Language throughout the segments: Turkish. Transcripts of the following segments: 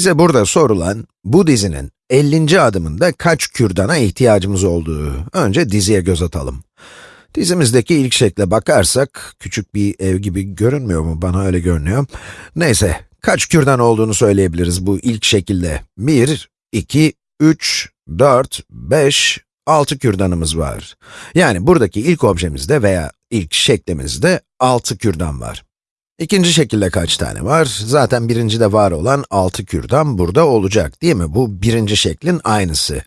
Bize burada sorulan, bu dizinin 50. adımında kaç kürdana ihtiyacımız olduğu. Önce diziye göz atalım. Dizimizdeki ilk şekle bakarsak, küçük bir ev gibi görünmüyor mu? Bana öyle görünüyor. Neyse, kaç kürdan olduğunu söyleyebiliriz bu ilk şekilde. 1, 2, 3, 4, 5, 6 kürdanımız var. Yani buradaki ilk objemizde veya ilk şeklimizde 6 kürdan var. İkinci şekilde kaç tane var? Zaten birincide var olan 6 kürdan burada olacak, değil mi? Bu birinci şeklin aynısı.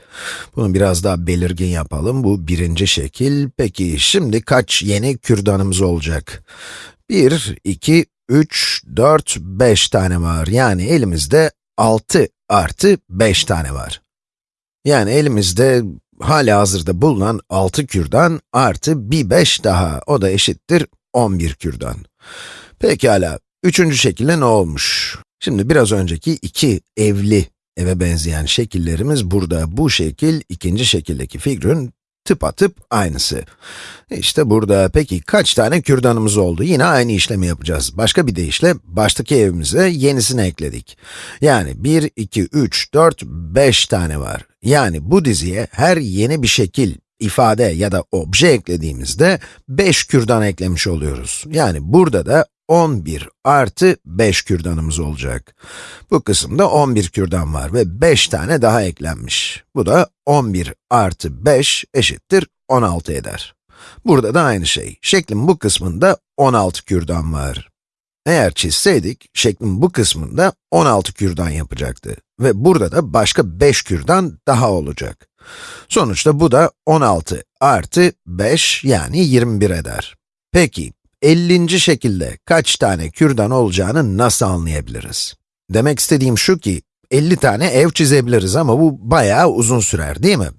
Bunu biraz daha belirgin yapalım. Bu birinci şekil. Peki, şimdi kaç yeni kürdanımız olacak? 1, 2, 3, 4, 5 tane var. Yani elimizde 6 artı 5 tane var. Yani elimizde hala hazırda bulunan 6 kürdan artı bir 5 daha, o da eşittir 11 kürdan. Pekala, üçüncü şekilde ne olmuş? Şimdi biraz önceki iki evli eve benzeyen şekillerimiz burada. Bu şekil, ikinci şekildeki figürün tıpatıp aynısı. İşte burada, peki kaç tane kürdanımız oldu? Yine aynı işlemi yapacağız. Başka bir deyişle, baştaki evimize yenisini ekledik. Yani 1, 2, 3, 4, 5 tane var. Yani bu diziye her yeni bir şekil, ifade ya da obje eklediğimizde 5 kürdan eklemiş oluyoruz. Yani burada da 11 artı 5 kürdanımız olacak. Bu kısımda 11 kürdan var ve 5 tane daha eklenmiş. Bu da 11 artı 5 eşittir 16 eder. Burada da aynı şey. Şeklin bu kısmında 16 kürdan var. Eğer çizseydik, şeklin bu kısmında 16 kürdan yapacaktı. Ve burada da başka 5 kürdan daha olacak. Sonuçta bu da 16 artı 5 yani 21 eder. Peki, 50. şekilde kaç tane kürdan olacağını nasıl anlayabiliriz? Demek istediğim şu ki, 50 tane ev çizebiliriz ama bu bayağı uzun sürer değil mi?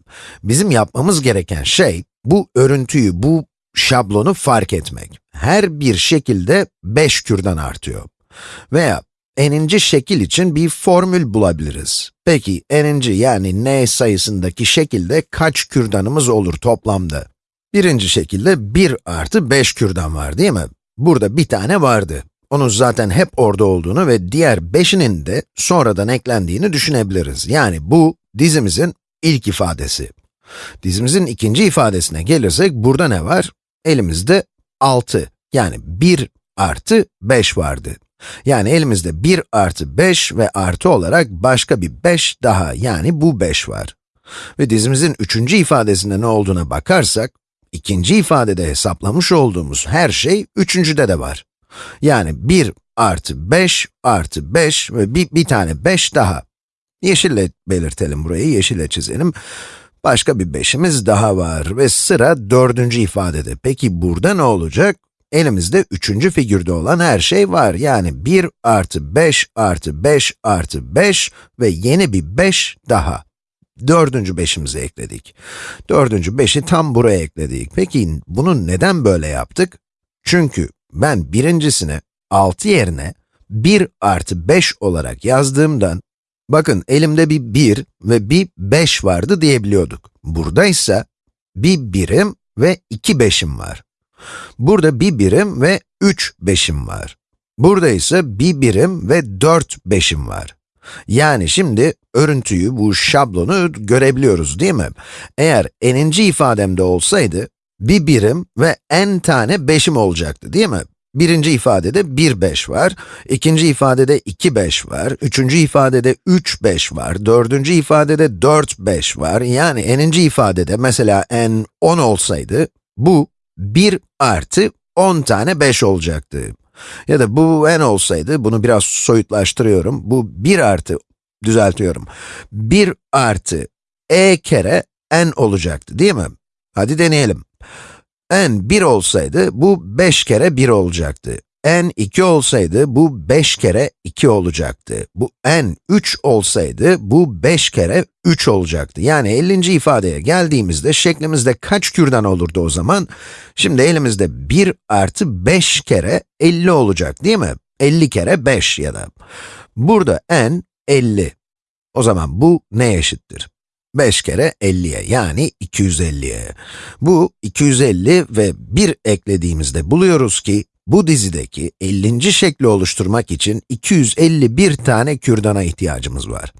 Bizim yapmamız gereken şey, bu örüntüyü, bu şablonu fark etmek. Her bir şekilde 5 kürdan artıyor. Veya n'inci şekil için bir formül bulabiliriz. Peki n'inci yani n sayısındaki şekilde kaç kürdanımız olur toplamda? Birinci şekilde 1 artı 5 kürdan var değil mi? Burada bir tane vardı. Onun zaten hep orada olduğunu ve diğer 5'inin de sonradan eklendiğini düşünebiliriz. Yani bu dizimizin ilk ifadesi. Dizimizin ikinci ifadesine gelirsek burada ne var? Elimizde 6 yani 1 artı 5 vardı. Yani elimizde 1 artı 5 ve artı olarak başka bir 5 daha yani bu 5 var. Ve dizimizin üçüncü ifadesinde ne olduğuna bakarsak, ikinci ifadede hesaplamış olduğumuz her şey üçüncüde de var. Yani 1 artı 5 artı 5 ve bir, bir tane 5 daha. Yeşille belirtelim burayı, yeşille çizelim. Başka bir 5'imiz daha var ve sıra dördüncü ifadede. Peki burada ne olacak? Elimizde üçüncü figürde olan her şey var. Yani 1 artı 5 artı 5 artı 5 ve yeni bir 5 daha. Dördüncü beşimizi ekledik. Dördüncü beşi tam buraya ekledik. Peki bunu neden böyle yaptık? Çünkü ben birincisini 6 yerine 1 artı 5 olarak yazdığımdan, bakın elimde bir 1 ve bir 5 vardı diyebiliyorduk. Burada ise bir birim ve iki beşim var. Burada bir birim ve üç beşim var. Burada ise bir birim ve dört beşim var. Yani şimdi örüntüyü, bu şablonu görebiliyoruz değil mi? Eğer n'inci ifademde olsaydı, bir birim ve n tane beşim olacaktı değil mi? Birinci ifadede 1, 5 var, ikinci ifadede 2, 5 var, üçüncü ifadede 3, 5 var, dördüncü ifadede 4, 5 var. Yani n'inci ifadede mesela n 10 olsaydı, bu 1 artı 10 tane 5 olacaktı. Ya da bu n olsaydı, bunu biraz soyutlaştırıyorum, bu 1 artı, düzeltiyorum, 1 artı e kere n olacaktı değil mi? Hadi deneyelim. n 1 olsaydı, bu 5 kere 1 olacaktı. N 2 olsaydı, bu 5 kere 2 olacaktı. Bu n 3 olsaydı, bu 5 kere 3 olacaktı. Yani 50. ifadeye geldiğimizde şeklimizde kaç kürdan olurdu o zaman? Şimdi elimizde 1 artı 5 kere 50 olacak değil mi? 50 kere 5 ya da. Burada n 50. O zaman bu ne eşittir? 5 kere 50'ye yani 250'ye. Bu 250 ve 1 eklediğimizde buluyoruz ki Bu dizideki 50. şekli oluşturmak için 251 tane kürdana ihtiyacımız var.